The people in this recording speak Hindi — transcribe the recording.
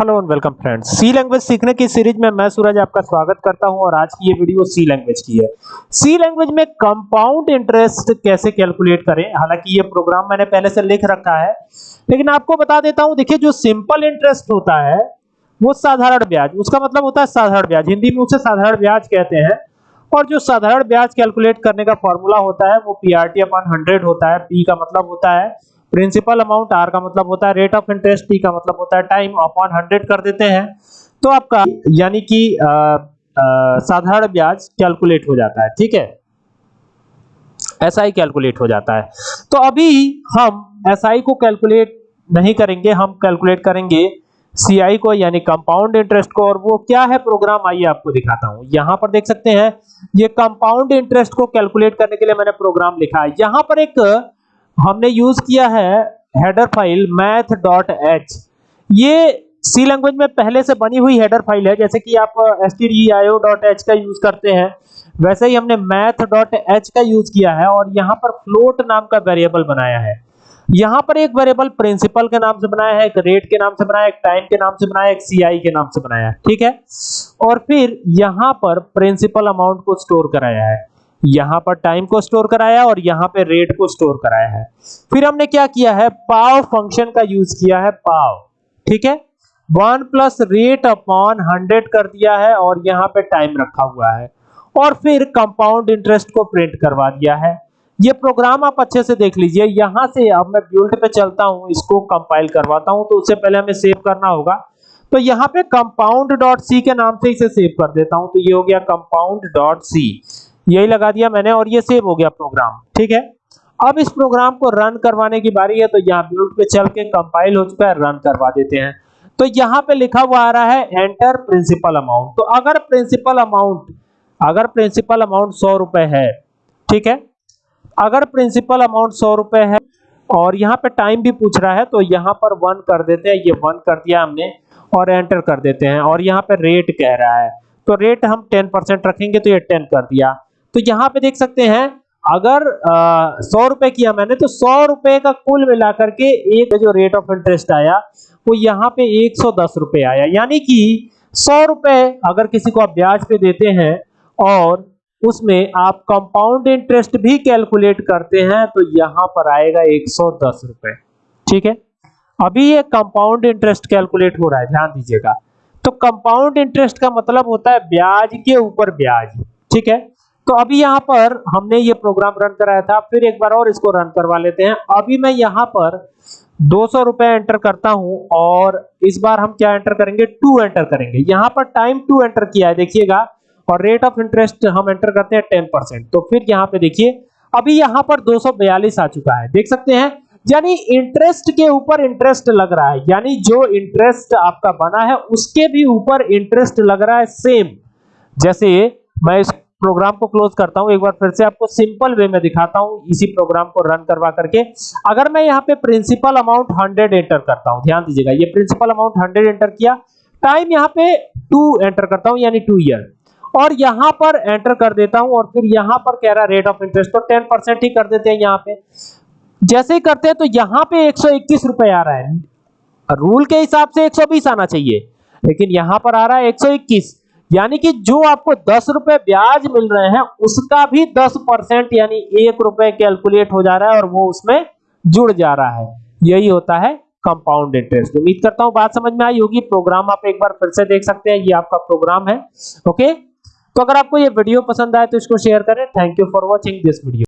Hello and welcome friends. C language सीखने की सीरीज़ में मैं सूरज आपका स्वागत करता हूँ और आज की ये वीडियो सी लैंग्वेज की है। सी लैंग्वेज में कंपाउंड इंटरेस्ट कैसे कैलकुलेट करें? हालाँकि ये प्रोग्राम मैंने पहले से लिख रखा है, लेकिन आपको बता देता हूँ, देखिए जो सिंपल इंटरेस्ट होता है, वो साधारण ब्याज, उसका मतलब होता है साधारण ब्याज। हिंदी में उसे साधारण ब्याज कहते हैं, और जो साधारण ब्याज कैलकुलेट करने का फॉर्मूला होता है, वो पीआरटी अपॉन हंड्रेड होता है। पी का मतलब होता है प्रिंसिपल अमाउंट आर का मतलब होता है रेट ऑफ़ इंटरेस्ट टी का मतलब होता है टाइम अपॉन हंड्रेड कर देते हैं। तो आपका यानी कि साधारण ब्याज कैलकुलेट हो जाता है, ठीक है? ही कैलकुलेट हो जाता है। तो अभी हम एसआई को कैलकुलेट नहीं करेंगे, हम कैलकुलेट करेंगे सीआई को, यानी कंपाउंड इंटरेस्ट को, और वो क्या है प्रोग्राम आइए आपको दिखाता हूँ। यहाँ पर देख सकते हैं, ये कंपाउंड इंटरेस्ट को कैलकुलेट करने के लिए मैंने प्रोग्राम लिखा है। यहाँ पर एक हमने यूज़ किया है header file math dot h ये सी लैंग्वेज में पहले से बनी हुई हेडर फ़ाइल है, जैसे कि आप एस डॉट एच का यूज़ करते हैं। वैसे ही हमने मैथ डॉट एच का यूज़ किया है और यहाँ पर फ्लोट नाम का वेरिएबल बनाया है। यहाँ पर एक वेरिएबल प्रिंसिपल के नाम से बनाया है, एक रेट के नाम से बनाया है, एक टाइम के नाम से बनाया एक सीआई के नाम से बनाया ठीक है? और फिर यहाँ पर प्रिंसिपल अमाउंट को स्टोर कराया है। यहाँ पर टाइम को स्टोर कराया और यहाँ पे रेट को स्टोर कराया है। फिर हमने क्या किया है? पाव फ़ंक्शन का यूज़ किया है पाव। ठीक है? One plus rate upon hundred कर दिया है और यहाँ पे टाइम रखा हुआ है। और फिर कंपाउंड इंटरेस्ट को प्रिंट करवा दिया है। ये प्रोग्राम आप अच्छे से देख लीजिए। यहाँ से अब मैं बिल्ड पे चलता हूँ, इसको कंपाइल करवाता हूँ तो उससे पहले हमें सेव करना होगा। तो यहाँ पे कंपाउंड डॉट सी के नाम से इसे सेव कर देता हूँ। तो ये हो गया कंपाउंड डॉट सी यही लगा दिया मैंने और ये सेव हो गया प्रोग्राम ठीक है? अब इस प्रोग्राम को रन करवाने की बारी है तो यहाँ बिल्ड पे चल के कंपाइल हो चुका है रन करवा देते हैं। तो यहाँ पे लिखा हुआ आ रहा है एंटर प्रिंसिपल अमाउंट तो अगर प्रिंसिपल अमाउंट अगर प्रिंसिपल अमाउंट सौ रुपए है, ठीक है? अगर प्रिंसिपल अमाउंट सौ रुपए है, और यहाँ पे टाइम भी पूछ रहा है तो यहाँ पर वन कर देते हैं, ये वन कर दिया हमने, और एंटर कर देते हैं। और यहाँ पे रेट कह रहा है तो रेट हम टेन परसेंट रखेंगे तो ये टेन कर दिया। तो यहाँ पे देख सकते हैं, अगर सौ रुपए किया मैंने तो सौ रुपए का कुल मिलाकर के एक जो रेट ऑफ़ इंटरेस्ट आया, वो यहाँ पे एक सौ दस रुपए आया। यानी कि सौ रुपए अगर किसी को आप ब्याज पे देते हैं और उसमें आप कंपाउंड इंटरेस्ट भी कैलकुलेट करते हैं तो यहाँ पर आएगा एक सौ दस रुपए। ठीक है? अभी ये कंपाउंड इंटरेस्ट कैलकुलेट हो रहा है, ध्यान दीजिएगा। तो कंपाउंड इंटरेस्ट का मतलब होता है ब्याज के ऊपर ब्याज। ठीक है? तो अभी यहाँ पर हमने ये प्रोग्राम रन कराया था, फिर एक बार और इसको रन करवा लेते हैं। अभी मैं यहाँ पर दो सौ एंटर करता हूँ और इस बार हम क्या एंटर करेंगे? टू एंटर करेंगे। यहाँ पर टाइम टू एंटर किया है, देखिएगा, और रेट ऑफ़ इंटरेस्ट हम एंटर करते हैं टेन परसेंट तो फिर यहाँ पे देखिए, अभी यहाँ पर दो सौ बयालीस आ चुका है। देख सकते हैं, यानी इंटरेस्ट के ऊपर इंटरेस्ट लग रहा है। यानी जो इंटरेस्ट आपका बना है, उसके भी ऊपर इंटरेस्ट लग रहा है सेम जैसे मैं इस प्रोग्राम को क्लोज करता हूँ, एक बार फिर से आपको सिंपल वे में दिखाता हूँ, इसी प्रोग्राम को रन करवा करके। अगर मैं यहाँ पे प्रिंसिपल अमाउंट 100 एंटर करता हूँ, ध्यान दीजिएगा, ये प्रिंसिपल अमाउंट 100 एंटर किया टाइम यहाँ पे 2 एंटर करता हूँ, यानी 2 ईयर और यहाँ पर एंटर कर देता हूँ, और फिर यहाँ पर कह रहा रेट ऑफ़ इंटरेस्ट तो 10% ही कर देते हैं यहाँ पे। जैसे ही करते हैं तो यहाँ पे 121 रुपए आ रहा है। रूल के हिसाब से 120 आना चाहिए, लेकिन यहाँ पर आ रहा है 121 यानी कि जो आपको दस रुपए ब्याज मिल रहे हैं, उसका भी दस परसेंट यानी एक रुपए कैलकुलेट हो जा रहा है और वो उसमें जुड़ जा रहा है। यही होता है कंपाउंड इंटरेस्ट उम्मीद करता हूँ बात समझ में आई होगी। प्रोग्राम आप एक बार फिर से देख सकते हैं। ये आपका प्रोग्राम है। ओके तो अगर आपको ये वीडियो पसंद आए तो इसको शेयर करें। Thank you for watching this video